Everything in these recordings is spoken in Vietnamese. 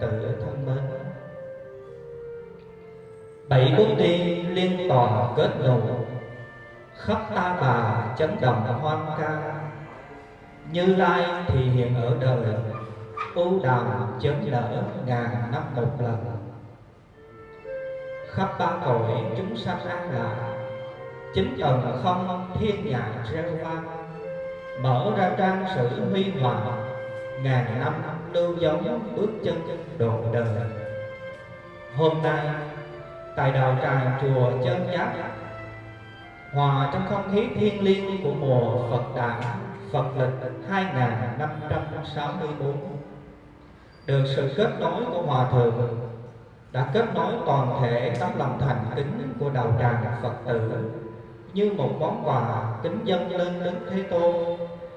tử thân mến. Bảy bước đi liên toàn kết nối khắp ta bà chấn động hoan ca như lai thì hiện ở đời. Ưu đàm chớm lỡ ngàn năm một lần. Khắp ba cõi chúng sanh an lạc. Chính tầng không thiên nhạc reo vang. Mở ra trang sử huy hoàng ngàn năm lưu dấu bước chân độ đời. Hôm nay, tại đạo tràng chùa chân giác hòa trong không khí thiêng liêng của mùa Phật đản, Phật lịch 2564 được sự kết nối của hòa thượng, đã kết nối toàn thể tấm lòng thành kính của đạo tràng Phật tử như một món quà kính dân lên Đức Thế Tôn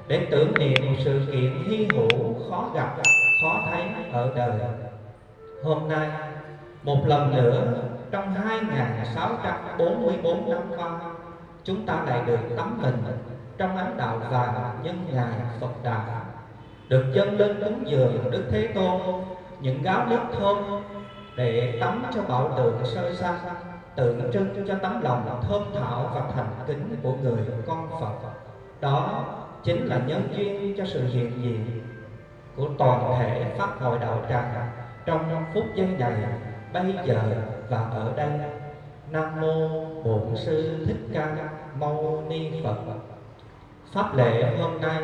để tưởng niệm một sự kiện hy hữu khó gặp, khó thấy ở đời. Hôm nay, một lần nữa, trong 2644 năm qua, chúng ta lại được tắm mình trong ánh đạo vàng nhân ngày Phật đạo được dâng lên cúng dường Đức Thế Tôn, những gáo nước thơm để tắm cho bảo tượng sơ sanh tượng trưng cho tấm lòng thơm thảo và thành kính của người con Phật. Đó chính là nhân duyên cho sự hiện diện của toàn thể pháp hội đạo tràng trong phút giây này, bây giờ và ở đây. Nam mô bổn sư thích ca mâu ni phật. Pháp lễ hôm nay,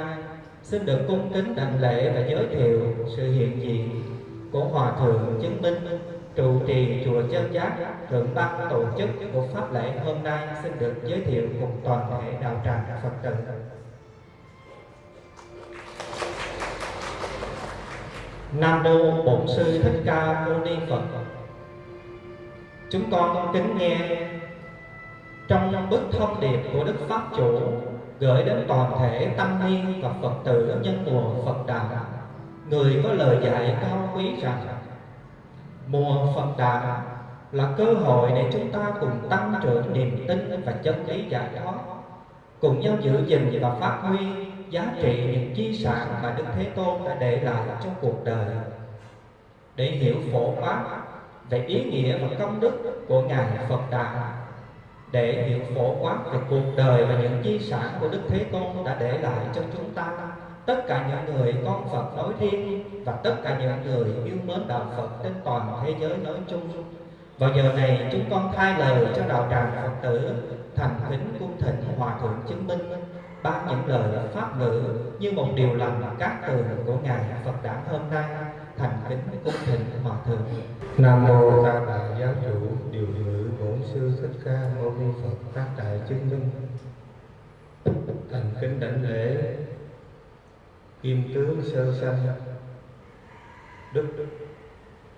xin được cung kính đảnh lễ và giới thiệu sự hiện diện của hòa thượng chứng minh, trụ trì chùa chân giác, thượng ban tổ chức của pháp lễ hôm nay. Xin được giới thiệu cùng toàn thể đạo tràng phật tử. Nam mô bổn sư thích ca mâu ni phật. Chúng con kính nghe. Trong bức thông điệp của đức pháp chủ gửi đến toàn thể tăng ni và phật tử nhân mùa phật đàn, người có lời dạy cao quý rằng mùa phật đàn là cơ hội để chúng ta cùng tăng trưởng niềm tin và chân lý giải thoát cùng nhau giữ gìn và phát huy giá trị những di sản mà Đức Thế Tôn đã để lại trong cuộc đời. Để hiểu phổ quát về ý nghĩa và công đức của ngài Phật Đà, để hiểu phổ quát về cuộc đời và những di sản của Đức Thế Tôn đã để lại cho chúng ta, tất cả những người con Phật nói riêng và tất cả những người yêu mến đạo Phật trên toàn thế giới nói chung. Vào giờ này, chúng con thay lời cho đạo tràng Phật tử thành kính cung thịnh hòa thượng chứng minh ban những lời pháp ngữ như một điều lành các từ của ngài Phật đản hôm nay, thành kính cung thịnh hòa thượng nam mô ta bà giáo chủ, điều ngữ bổn sư thích ca mâu ni phật, tác đại chứng minh thành kính đảnh lễ kim tướng sơ sanh, đức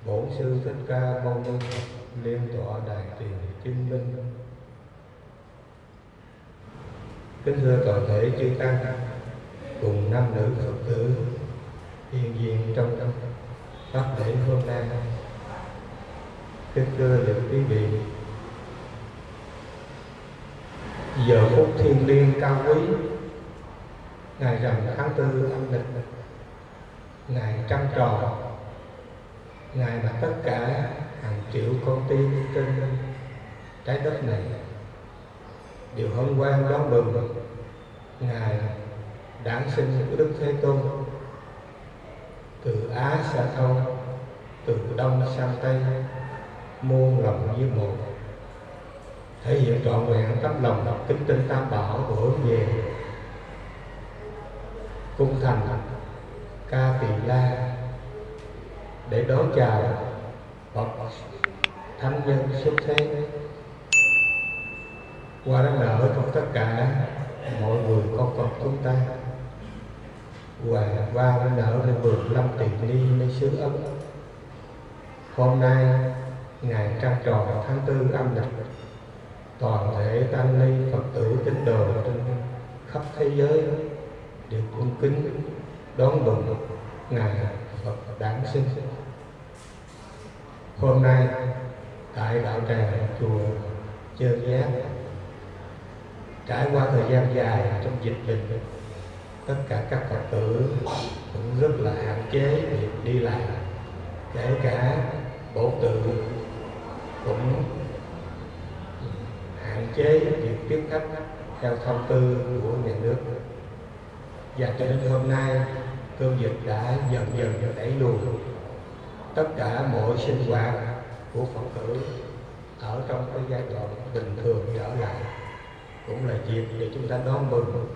bổn sư thích ca mâu ni phật, liên tọa đại tiền chứng minh kính thưa toàn thể chư tăng, cùng nam nữ phật tử hiện diện trong trong pháp lễ hôm nay. Kính thưa những quý vị, giờ phút thiên liêng cao quý, ngày rằm tháng tư âm lịch, ngày trăng tròn ngày mà tất cả hàng triệu con tim trên trái đất này điều hân hoan đón mừng ngài đản sinh của đức thế tôn. Từ á xa thông, từ đông sang tây, muôn lòng như một. Thể hiện trọn vẹn tấm lòng kính tinh tam bảo của hướng về. Cung thành ca tỳ la để đón chào bậc thánh nhân xuất thế qua đó nở trong tất cả, mọi người con con chúng ta. Và qua đó nở lên vườn lâm tiền đi nơi xứ ấm. Hôm nay, ngày trăng tròn tháng tư âm lịch, toàn thể tăng ni phật tử tín đồ trên khắp thế giới đều cung kính đón mừng ngày phật đản sinh. Hôm nay, tại đạo tràng chùa Chơn Giác trải qua thời gian dài trong dịch bệnh, tất cả các phật tử cũng rất là hạn chế việc đi lại kể cả bổ tự cũng hạn chế việc tiếp khách theo thông tư của nhà nước. Và cho đến hôm nay, cơn dịch đã dần dần được đẩy lùi. Tất cả mọi sinh hoạt của phật tử ở trong cái giai đoạn bình thường trở lại cũng là dịp để chúng ta đón mừng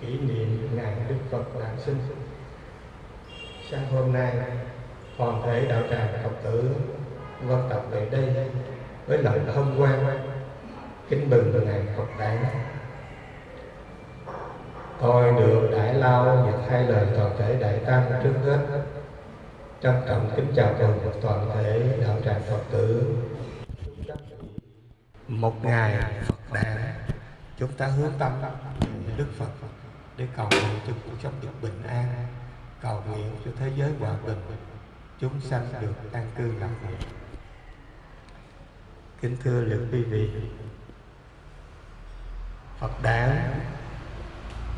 kỷ niệm ngày Đức Phật đản sinh. Sáng hôm nay, toàn thể đạo tràng Phật tử văn tập về đây với lòng hân hoan kính mừng ngày Phật đản. Tôi được Đại Lao và hai lời toàn thể Đại Tăng trước hết trân trọng kính chào mừng toàn thể đạo tràng Phật tử một ngày Phật đản chúng ta hướng tâm Đức Phật để cầu nguyện cho cuộc sống được bình an, cầu nguyện cho thế giới hòa bình. Chúng sanh được an cư lạc nghiệp. Kính thưa lượng quý vị, Phật đản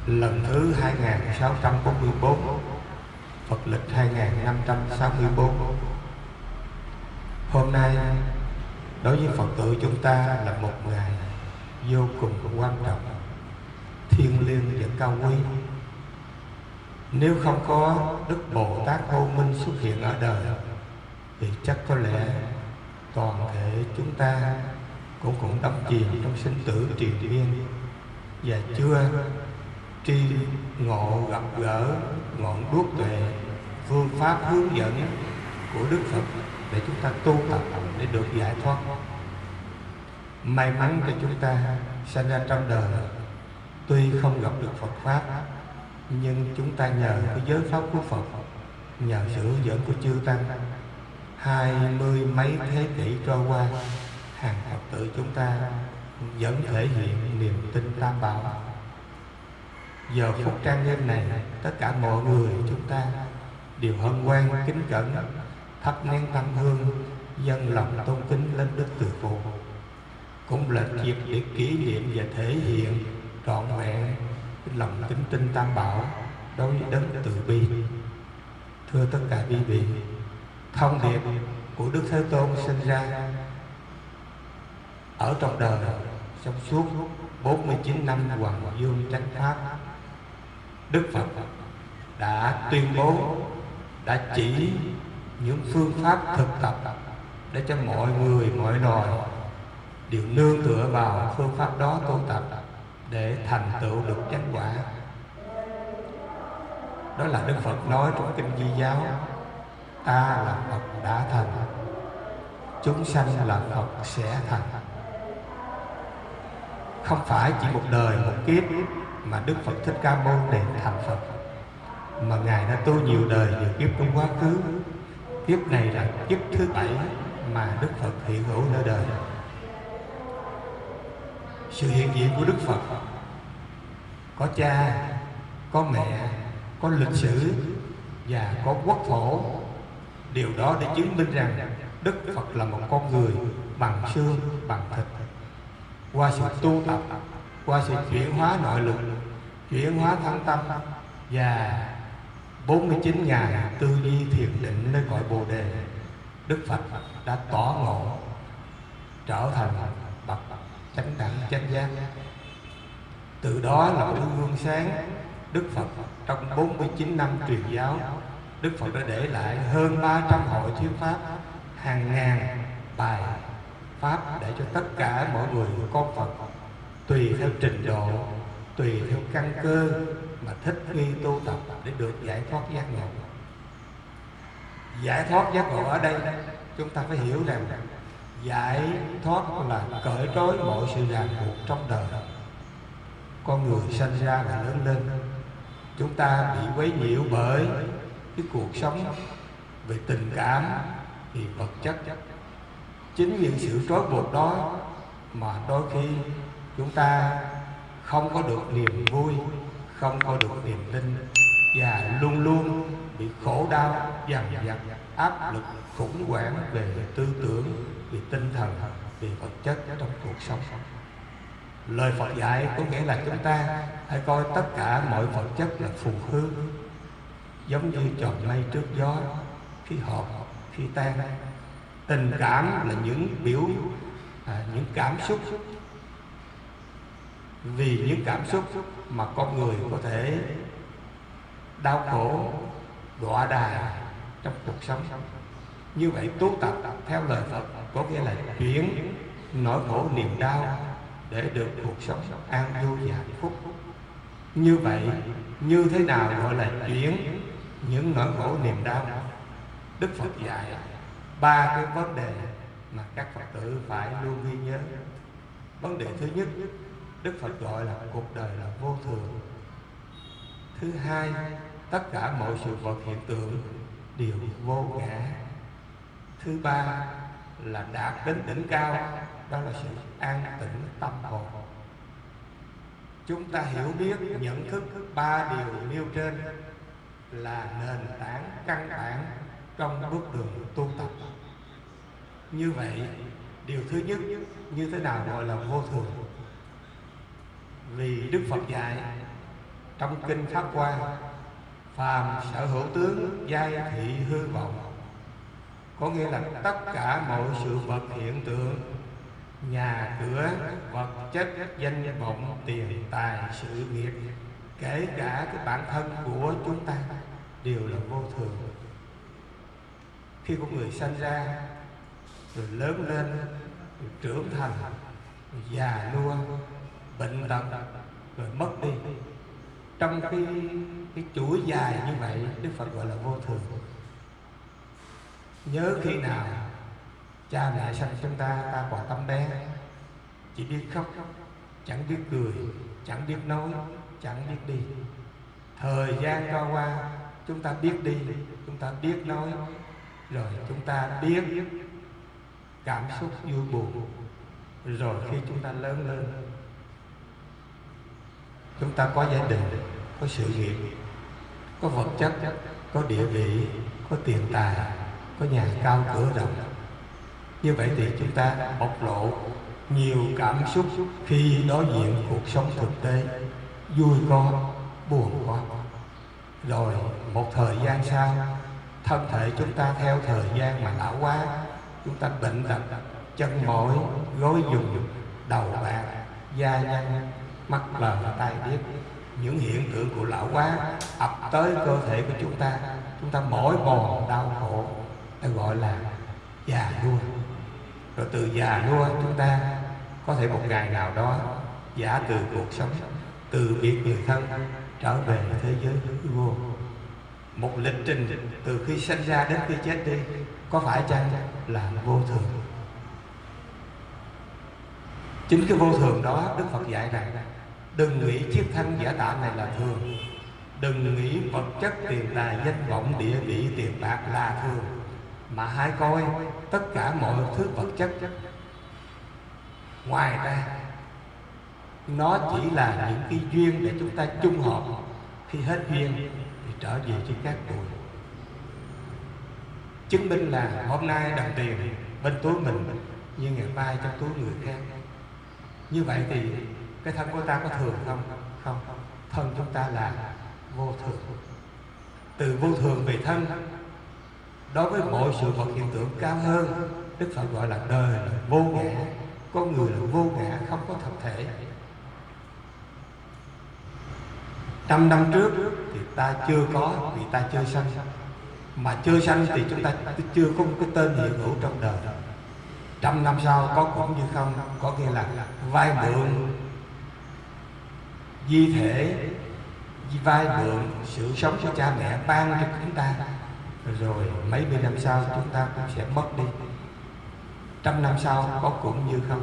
lần thứ 2644 Phật lịch 2564 Hôm nay đối với Phật tử chúng ta là một ngày vô cùng quan trọng. Thiêng liêng và cao quý. Nếu không có đức bồ tát vô minh xuất hiện ở đời, thì chắc có lẽ toàn thể chúng ta cũng cũng đắm chìm trong sinh tử triền miên. Và chưa tri ngộ gặp gỡ ngọn đuốc tuệ, phương pháp hướng dẫn của đức phật để chúng ta tu tập để được giải thoát may mắn cho chúng ta sinh ra trong đời. Tuy không gặp được Phật pháp, nhưng chúng ta nhờ cái giới pháp của Phật, nhờ sự hướng dẫn của chư tăng. Hai mươi mấy thế kỷ trôi qua, hàng Phật tử chúng ta vẫn thể hiện niềm tin tam bảo. Giờ phút trang nghiêm này, tất cả mọi người chúng ta đều hân hoan, kính cẩn, thắp nén tâm hương, dân lòng tôn kính lên đức từ phụ cũng là dịp để kỷ niệm và thể hiện trọn vẹn lòng kính tinh tam bảo đối với đấng từ bi. Thưa tất cả quý vị, thông điệp của đức thế tôn sinh ra ở trong đời trong suốt 49 năm hoàng dương chánh pháp, đức phật đã tuyên bố, đã chỉ những phương pháp thực tập để cho mọi người, mọi loài đều nương tựa vào phương pháp đó tu tập để thành tựu được chánh quả. Đó là đức phật nói trong kinh di giáo, ta là phật đã thành, chúng sanh là phật sẽ thành. Không phải chỉ một đời, một kiếp mà đức phật thích ca mâu để thành phật, mà ngài đã tu nhiều đời nhiều kiếp trong quá khứ. Kiếp này là kiếp thứ bảy mà đức phật hiện hữu nơi đời sự hiện diện của Đức Phật có cha, có mẹ, có lịch sử và có quốc phổ Điều đó để chứng minh rằng Đức Phật là một con người bằng xương, bằng thịt. Qua sự tu tập, qua sự chuyển hóa nội lực, chuyển hóa thân tâm và 49 ngày tư duy thiền định nơi cõi Bồ Đề, Đức Phật đã tỏ ngộ trở thành chánh đẳng chánh giác. Từ đó là một gương sáng. Đức Phật trong 49 năm truyền giáo, Đức Phật đã để lại hơn 300 hội thuyết pháp, hàng ngàn bài pháp để cho tất cả mọi người con Phật. Tùy theo trình độ, tùy theo căn cơ mà thích nghi tu tập để được giải thoát giác ngộ. Giải thoát giác ngộ ở đây, chúng ta phải hiểu rằng giải thoát là cởi trói mọi sự ràng buộc trong đời. Con người sinh ra và lớn lên, chúng ta bị quấy nhiễu bởi cái cuộc sống về tình cảm thì vật chất. Chính những sự trói buộc đó mà đôi khi chúng ta không có được niềm vui, không có được niềm tin và luôn luôn bị khổ đau, dằn vặt, áp lực khủng hoảng về tư tưởng về tinh thần về vật chất trong cuộc sống. Lời Phật dạy có nghĩa là chúng ta hãy coi tất cả mọi vật chất là phù hư giống như tròn mây trước gió khi họp khi tan. Tình cảm là những biểu à, những cảm xúc. Vì những cảm xúc mà con người có thể đau khổ đọa đà trong cuộc sống. Như vậy tu tập theo lời Phật có nghĩa là chuyển nỗi khổ niềm đau để được cuộc sống an vui và hạnh phúc. Như vậy, như thế nào gọi là chuyển những nỗi khổ niềm đau? Đức phật dạy ba cái vấn đề mà các phật tử phải luôn ghi nhớ. Vấn đề thứ nhất, đức phật gọi là cuộc đời là vô thường. Thứ hai, tất cả mọi sự vật hiện tượng đều vô ngã. Thứ ba là đạt đến đỉnh cao, đó là sự an tĩnh tâm hồn. Chúng ta hiểu biết, nhận thức ba điều nêu trên là nền tảng căn bản trong bước đường tu tập. Như vậy, điều thứ nhất, như thế nào gọi là vô thường? Vì đức phật dạy trong kinh pháp hoa, phàm sở hữu tướng, giai thị, hư vọng có nghĩa là tất cả mọi sự vật hiện tượng, nhà cửa, vật chất, danh vọng, tiền, tài, sự nghiệp, kể cả cái bản thân của chúng ta đều là vô thường. Khi con người sanh ra, rồi lớn lên, rồi trưởng thành, rồi già nua, bệnh tật, rồi mất đi. Trong cái cái chuỗi dài như vậy, đức phật gọi là vô thường nhớ khi nào cha mẹ sanh chúng ta ta quả tâm bé chỉ biết khóc, chẳng biết cười, chẳng biết nói, chẳng biết đi. Thời gian trôi qua, chúng ta biết đi, chúng ta biết nói, rồi chúng ta biết cảm xúc vui buồn, rồi khi chúng ta lớn lên, chúng ta có gia đình, có sự nghiệp, có vật chất, có địa vị, có tiền tài có nhà cao cửa rộng. Như vậy thì chúng ta bộc lộ nhiều cảm xúc khi đối diện cuộc sống thực tế, vui có, buồn có. Rồi một thời gian sau, thân thể chúng ta theo thời gian mà lão hóa, chúng ta bệnh tật, chân mỏi, gối dùng, đầu bạc, da nhăn, mắt lờ, tai biết những hiện tượng của lão hóa ập tới cơ thể của chúng ta. Chúng ta mỏi mòn, đau khổ ta gọi là già nua. Rồi từ già nua chúng ta có thể một ngày nào đó giả từ cuộc sống, từ biệt người thân trở về thế giới hư vô. Một lịch trình từ khi sinh ra đến khi chết đi có phải chăng là vô thường? Chính cái vô thường đó đức phật dạy rằng, đừng nghĩ chiếc thân giả tạm này là thường. Đừng nghĩ vật chất tiền tài danh vọng địa vị tiền bạc là thường mà hãy coi tất cả mọi thứ vật chất. Ngoài ra, nó chỉ là những cái duyên để chúng ta chung hợp. Khi hết duyên thì trở về trên các bụi chứng minh là hôm nay đồng tiền bên túi mình nhưng ngày mai trong túi người khác. Như vậy thì cái thân của ta có thường không? Không. Thân chúng ta là vô thường. Từ vô thường về thân đối với mọi sự vật hiện tượng cao hơn, đức phật gọi là đời là vô ngã. Con người là vô ngã, không có thật thể. Trăm năm trước thì ta chưa có, vì ta chưa sanh. Mà chưa sanh thì chúng ta chưa có một cái tên hiện hữu trong đời. Trăm năm sau có cũng như không, có nghĩa là vai mượn. Di thể, vai mượn sự sống của cha mẹ ban cho chúng ta rồi mấy mươi năm sau chúng ta cũng sẽ mất đi. Trăm năm sau có cũng như không?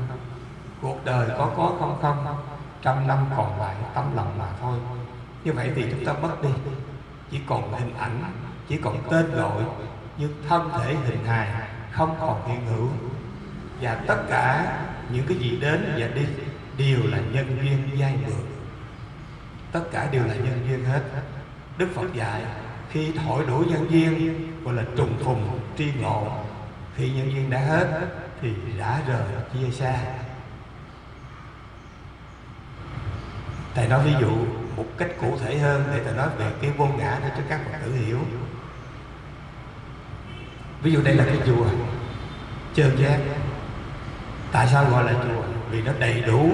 Cuộc đời có có không không? Trăm năm còn lại tấm lòng mà thôi. Như vậy thì chúng ta mất đi. Chỉ còn hình ảnh, chỉ còn tên gọi, nhưng thân thể hình hài không còn hiện hữu. Và tất cả những cái gì đến và đi đều là nhân duyên giai mượn tất cả đều là nhân duyên hết. Đức phật dạy khi thổi đủ nhân viên, gọi là trùng phùng tri ngộ. Khi nhân viên đã hết, thì đã rời chia xa. Thầy nói ví dụ một cách cụ thể hơn để thầy nói về cái vô ngã để cho các phật tử hiểu. Ví dụ đây là cái chùa trơn giác. Tại sao gọi là chùa? Vì nó đầy đủ,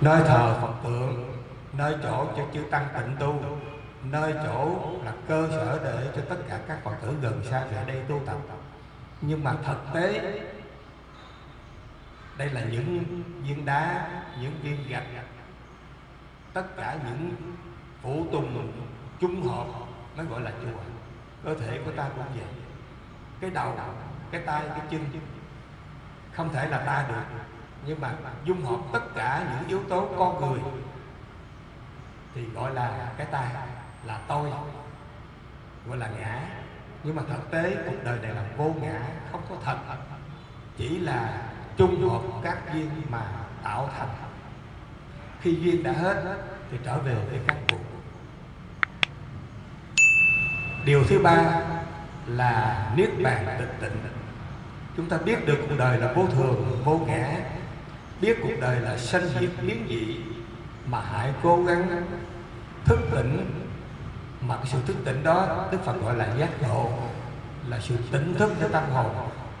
nơi thờ phật tượng, nơi chỗ cho chư tăng tịnh tu nơi chỗ là cơ sở để cho tất cả các phật tử gần xa về đây tu tập. Nhưng mà thực tế, đây là những viên đá, những viên gạch, tất cả những phụ tùng chung hợp mới gọi là chùa. Cơ thể của ta cũng vậy. Cái đầu, cái tay, cái chân, không thể là ta được. Nhưng mà dung hợp tất cả những yếu tố con người thì gọi là cái ta là tôi, gọi là ngã. Nhưng mà thực tế cuộc đời này là vô ngã, không có thật. Chỉ là chung hợp các duyên mà tạo thành. Khi duyên đã hết thì trở về với các cuộc. Điều thứ ba là niết bàn tịch tịnh. Chúng ta biết được cuộc đời là vô thường, vô ngã. Biết cuộc đời là sanh diệt biến dị mà hãy cố gắng thức tỉnh mà cái sự thức tỉnh đó, đức phật gọi là giác ngộ, là sự tỉnh thức cho tâm hồn.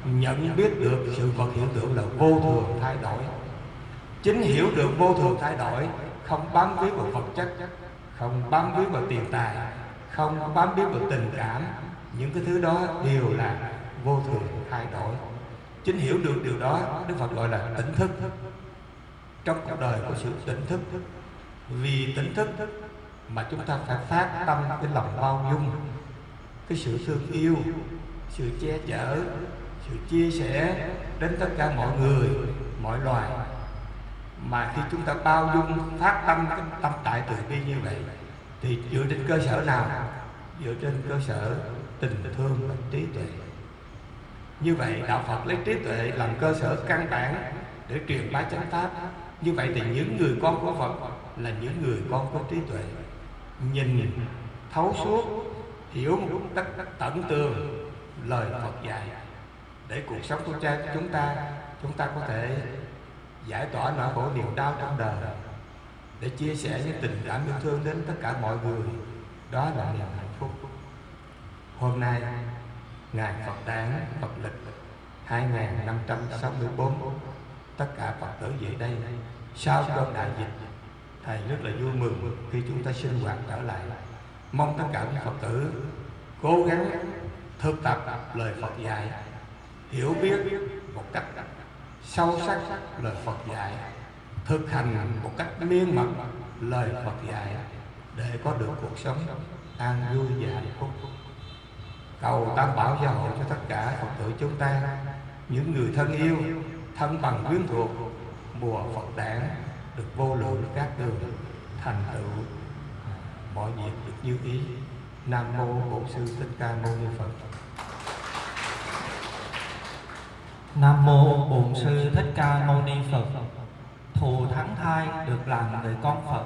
Nhận biết được sự vật hiện tượng là vô thường thay đổi. Chính hiểu được vô thường thay đổi, không bám víu vào vật chất, không bám víu vào tiền tài, không bám víu vào tình cảm, những cái thứ đó đều là vô thường thay đổi. Chính hiểu được điều đó, đức phật gọi là tỉnh thức. Trong cuộc đời có sự tỉnh thức. Vì tỉnh thức mà chúng ta phải phát tâm cái lòng bao dung, cái sự thương yêu, sự che chở, sự chia sẻ đến tất cả mọi người, mọi loài. Mà khi chúng ta bao dung, phát tâm cái tâm tại từ bi như vậy, thì dựa trên cơ sở nào? Dựa trên cơ sở tình thương và trí tuệ. Như vậy, đạo phật lấy trí tuệ làm cơ sở căn bản để truyền bá chánh pháp. Như vậy thì những người con của phật là những người con có trí tuệ nhìn thấu suốt, hiểu một tất tận tường lời phật dạy. Để cuộc sống của cha, chúng ta chúng ta có thể giải tỏa nỗi khổ niềm đau trong đời. Để chia sẻ những tình cảm yêu thương đến tất cả mọi người, đó là niềm hạnh phúc. Hôm nay ngày Phật đản Phật lịch 2564 tất cả Phật tử về đây, sau cơn đại dịch thầy rất là vui mừng khi chúng ta sinh hoạt trở lại. Mong tất cả các Phật tử cố gắng thực tập lời Phật dạy, hiểu biết một cách sâu sắc lời Phật dạy, thực hành một cách miên mật lời Phật dạy để có được cuộc sống an vui và hạnh phúc. Cầu tam bảo gia hộ cho tất cả phật tử chúng ta, những người thân yêu, thân bằng quyến thuộc mùa phật đản được vô lượng các đường thành tựu. Mọi việc được như ý. Nam mô bổn sư thích ca mâu ni phật. Nam mô Bổn sư Thích Ca Mâu Ni Phật. Thù thắng thai được làm người con Phật,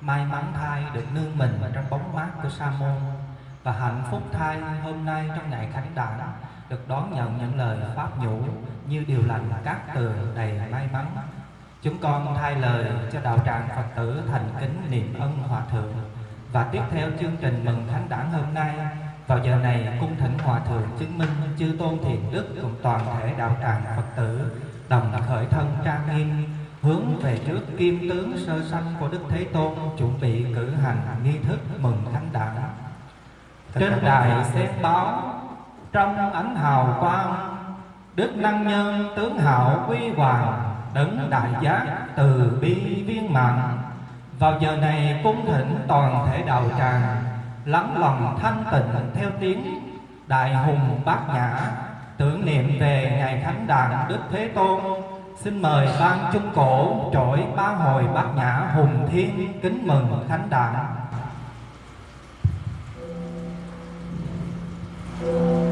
may mắn thai được nương mình trong bóng mát của Sa môn. Và hạnh phúc thai hôm nay trong ngày khánh đản được đón nhận những lời pháp nhũ như điều lành các từ đầy may mắn. Chúng con thay lời cho đạo tràng Phật tử thành kính niệm ân hòa thượng và tiếp theo chương trình mừng thánh đản hôm nay vào giờ này cung thỉnh hòa thượng chứng minh chư tôn thiền đức cùng toàn thể đạo tràng Phật tử đồng khởi thân trang nghiêm hướng về trước kim tướng sơ sanh của Đức Thế Tôn chuẩn bị cử hành nghi thức mừng thánh đản. Trên đài xem báo trong ánh hào quang Đức năng nhân tướng hạo quy hoàng Đấng đại giác từ bi viên mạng Vào giờ này cung thỉnh toàn thể đạo tràng, Lắng lòng thanh tịnh theo tiếng Đại hùng bát nhã, Tưởng niệm về ngày thánh đàn Đức Thế Tôn. Xin mời ban trung cổ trỗi ba hồi bát nhã hùng thiên kính mừng thánh đàn. nam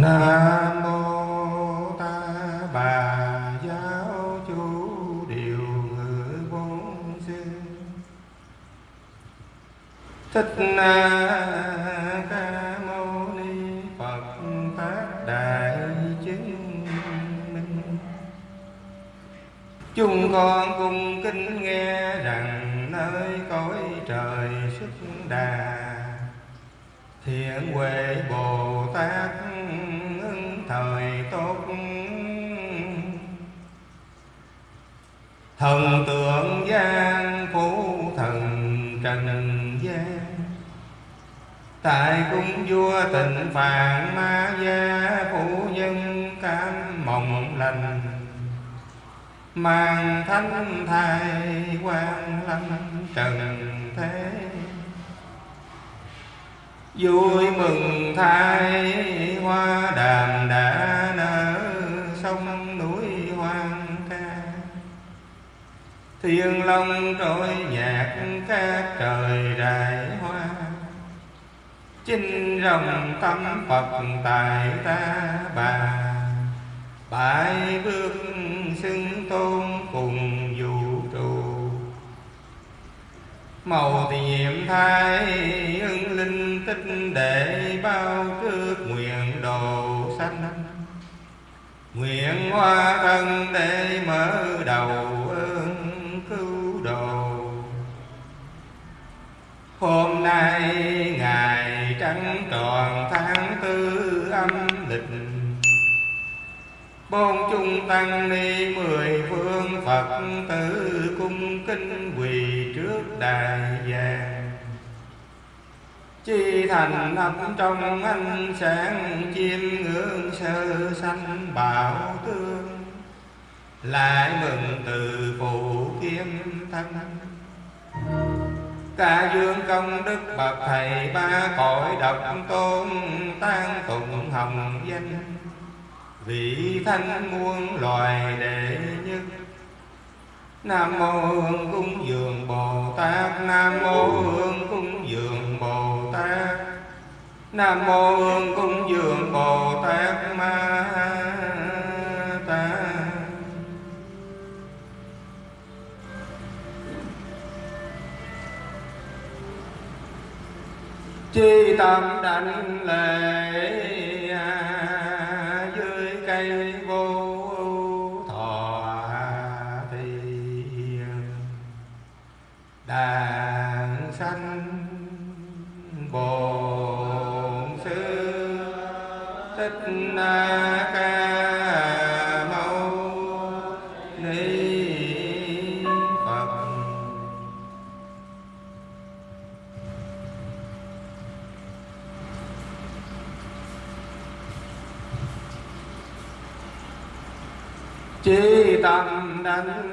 mô thần tượng gian phú thần trần gian tại cung vua tịnh phạn, ma gia phụ nhân cam mộng lành. Mang thánh thai quan lâm trần thế. Vui mừng thai hoa đàm đã nở thiên long trôi nhạc các trời đại hoa. Chinh rồng tâm phật tại ta bà. Bài bước xưng tôn cùng vũ trụ. Màu thì nhiệm thai ưng linh tích để bao trước nguyện đồ sanh. Nguyện hoa thân để mở đầu hôm nay ngày trăng tròn tháng tư âm lịch. Bốn chung tăng ni mười phương Phật tử cung kinh quỳ trước đài vàng. Chi thành nằm trong ánh sáng chim ngưỡng sơ sanh bảo tương, Lại mừng từ phụ kiếm thân. Ca dương công đức bậc thầy ba cõi độc tôn tan tụng hồng danh. Vị thanh muôn loài đệ nhất. Nam mô hương cung dường bồ tát. Nam mô hương cung dường bồ tát. Nam mô hương cung dường bồ tát ma ha chi tâm đảnh lễ.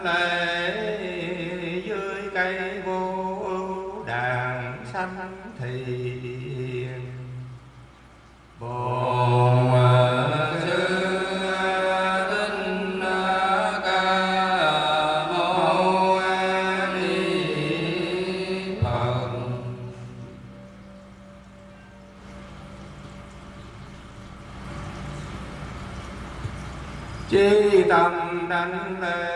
Lễ dưới cây vô ưu đàn sanh thì bồ sư ca chi tâm đảnh lễ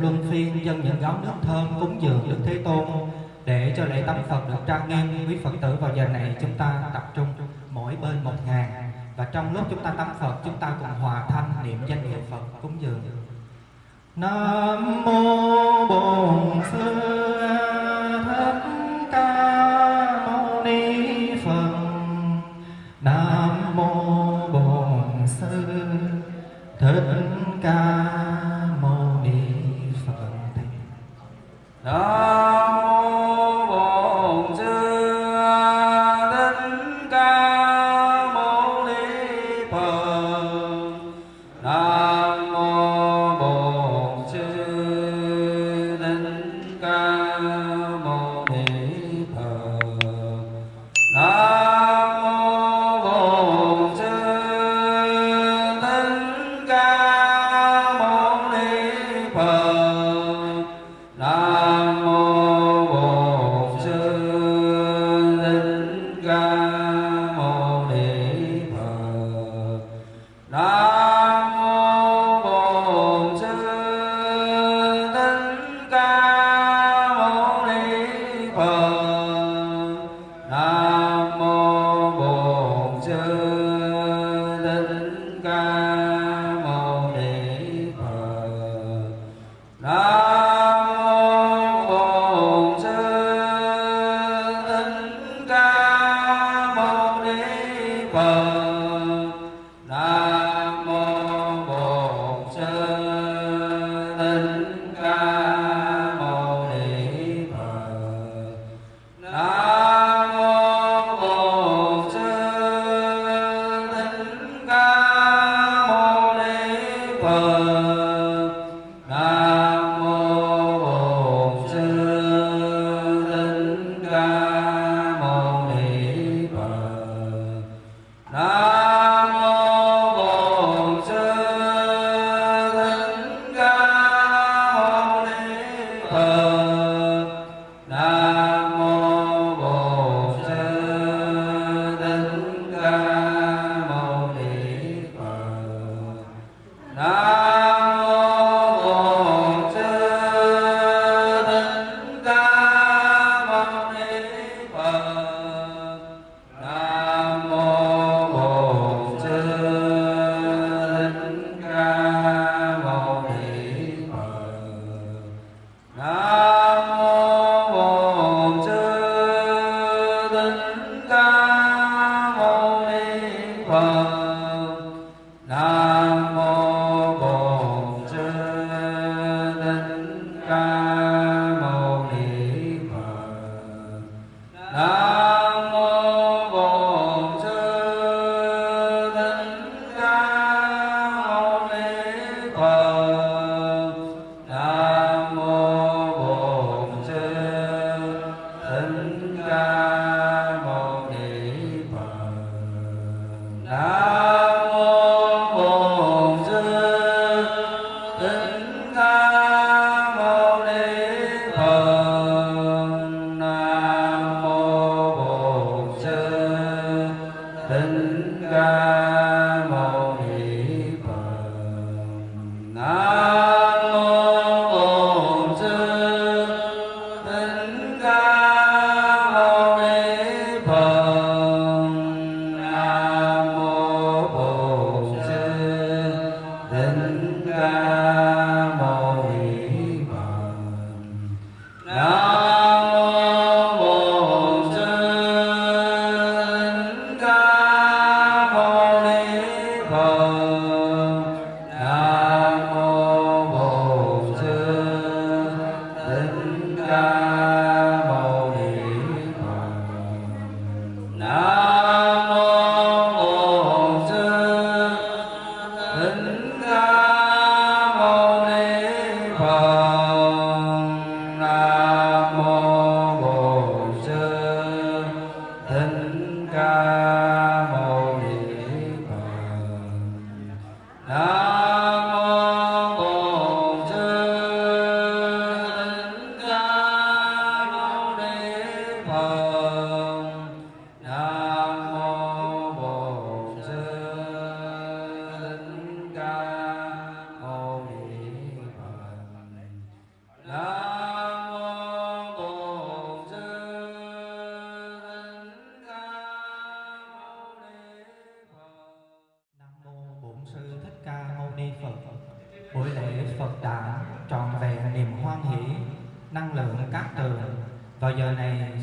luân phiên dân những gáo nước thơm cúng dường Đức Thế Tôn để cho lễ tắm Phật được trang nghiêm. Quý Phật tử vào giờ này chúng ta tập trung mỗi bên một ngàn và trong lúc chúng ta tắm Phật, chúng ta cùng hòa thanh niệm danh hiệu Phật cúng dường. Nam mô Bổn Sư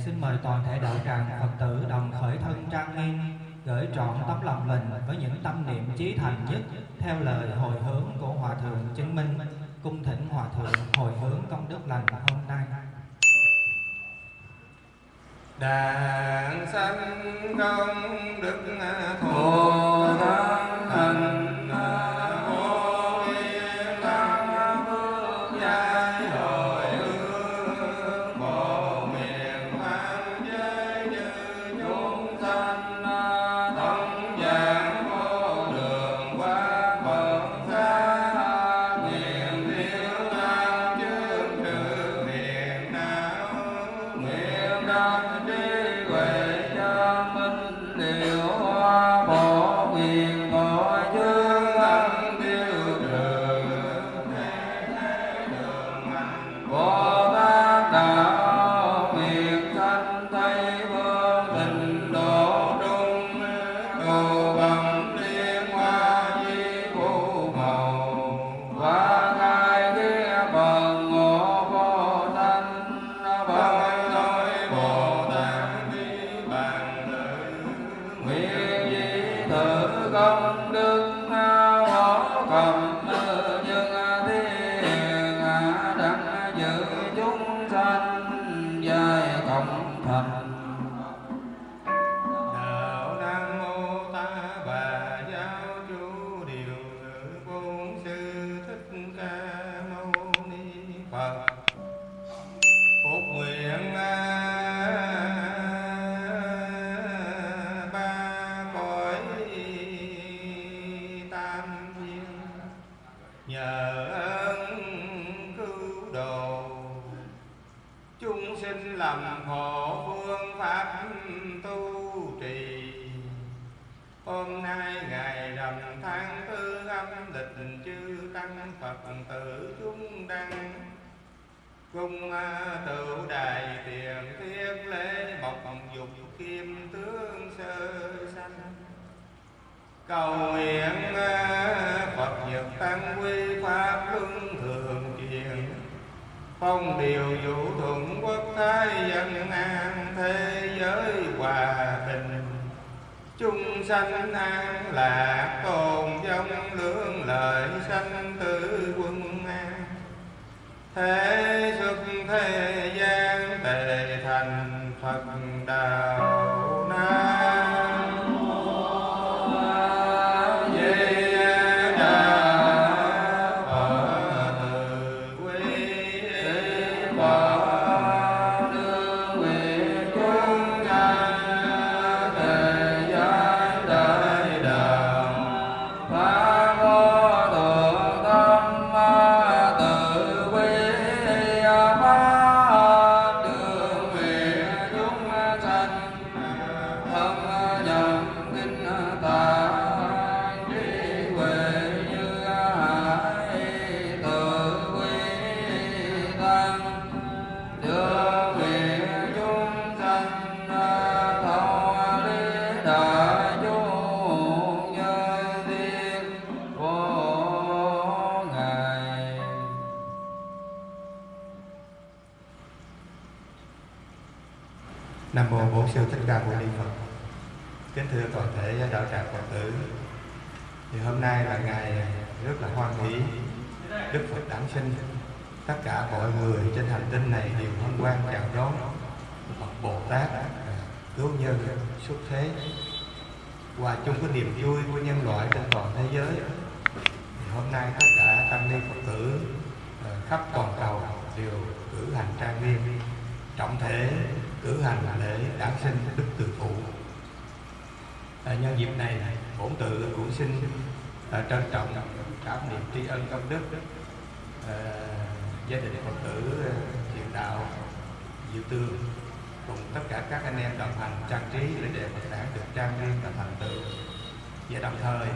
xin mời toàn thể đạo tràng Phật tử đồng khởi thân trang nghiêm, gửi trọn tấm lòng mình với những tâm niệm trí thành nhất theo lời hồi hướng của Hòa Thượng Chứng Minh, cung thỉnh Hòa Thượng hồi hướng công đức lành hôm nay. Đàn sanh công đức thù thắng thành sống thật nay là ngày rất là hoan hỷ. Đức Phật đản sinh. Tất cả mọi người trên hành tinh này đều hân hoan chào đón. Phật Bồ Tát cứu à, nhân xuất thế. Hòa chung cái niềm vui của nhân loại trên toàn thế giới. Thì hôm nay tất cả tăng ni phật tử à, khắp toàn cầu đều cử hành trang nghiêm. Trọng thể cử hành lễ đản sinh đức từ phụ. À, nhân dịp này bổn tự cũng xin trân trọng cảm niệm tri ân công đức à, gia đình phật tử ờ, thiện đạo diệu tương cùng tất cả các anh em đồng hành trang trí lễ đề Phật đản được trang nghiêm và thành tựu. Và đồng thời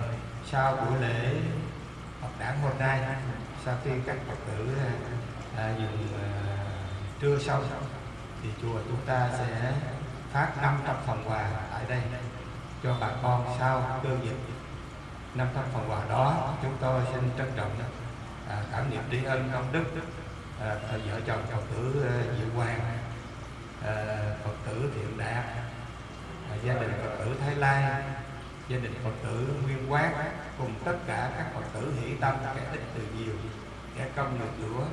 sau buổi lễ Phật đản hôm nay sau khi các Phật tử à, dùng à, trưa sau thì chùa chúng ta sẽ phát 500 phần quà tại đây cho bà con sau cơ cơn năm 500 phần quà đó chúng tôi xin trân trọng à, cảm niệm tri ân công đức à, vợ chồng chồng tử à, Diệu Hoàng à, Phật tử Thiện Đạt à, gia đình Phật tử Thái lai gia đình Phật tử Nguyên Quát cùng tất cả các Phật tử hỷ tâm kẻ ít từ nhiều kẻ công được lúa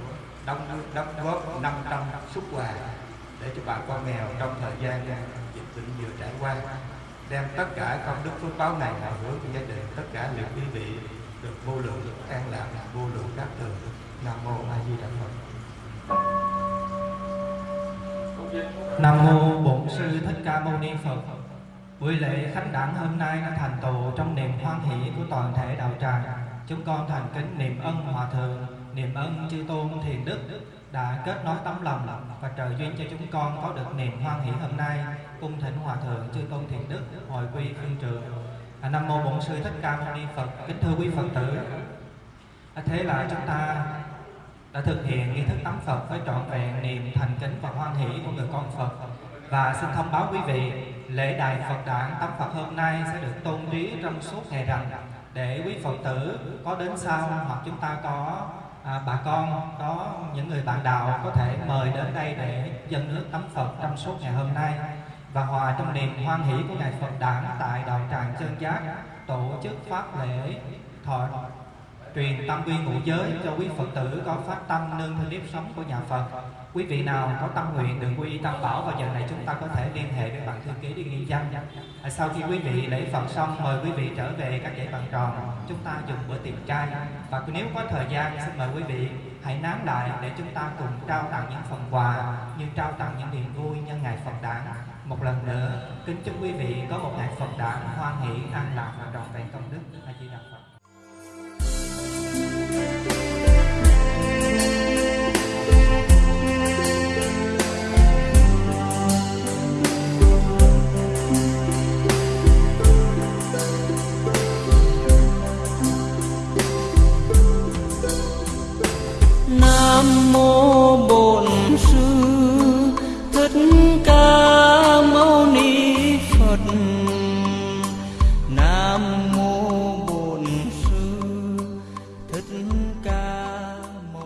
đóng đóng góp 500 xuất quà để cho bà con nghèo trong thời gian dịch bệnh vừa trải qua đem tất cả công đức phước báo này hồi hướng cho gia đình tất cả những quý vị được vô lượng an lạc vô lượng các tường nam mô a di đà phật Nam mô Bổn sư Thích Ca Mâu Ni Phật. Buổi lễ khánh đản hôm nay đã thành tựu trong niềm hoan hỷ của toàn thể đạo tràng. Chúng con thành kính niệm ân hòa thượng, niệm ân chư tôn thiền đức đã kết nối tấm lòng và trợ duyên cho chúng con có được niềm hoan hỷ hôm nay. Cung thỉnh hòa thượng chư tôn thiền đức hồi quy phương trường. À, Nam mô Bổn sư Thích Ca Mâu Ni Phật. Kính thưa quý Phật tử. À, thế là chúng ta đã thực hiện nghi thức tắm Phật với trọn vẹn niềm thành kính và hoan hỷ của người con Phật và xin thông báo quý vị lễ đài Phật đản tắm Phật hôm nay sẽ được tôn trí trong suốt ngày rằm để quý Phật tử có đến sau hoặc chúng ta có à, bà con có những người bạn đạo có thể mời đến đây để dân nước tắm Phật trong suốt ngày hôm nay và hòa trong niềm hoan hỷ của ngày Phật đản tại đạo tràng chân giác tổ chức pháp lễ thọ truyền tâm quy ngũ giới cho quý Phật tử có phát tâm nương theo nếp sống của nhà Phật. Quý vị nào có tâm nguyện được quy tam bảo vào giờ này chúng ta có thể liên hệ với bạn thư ký đi ghi danh. À, sau khi quý vị lễ Phật xong, mời quý vị trở về các dãy bàn tròn chúng ta dùng bữa tiệc chay và nếu có thời gian, xin mời quý vị hãy nán lại để chúng ta cùng trao tặng những phần quà như trao tặng những niềm vui nhân ngày Phật đản. Một lần nữa, kính chúc quý vị có một ngày Phật đản, hoan hỷ, an lạc và trọn vẹn công đức.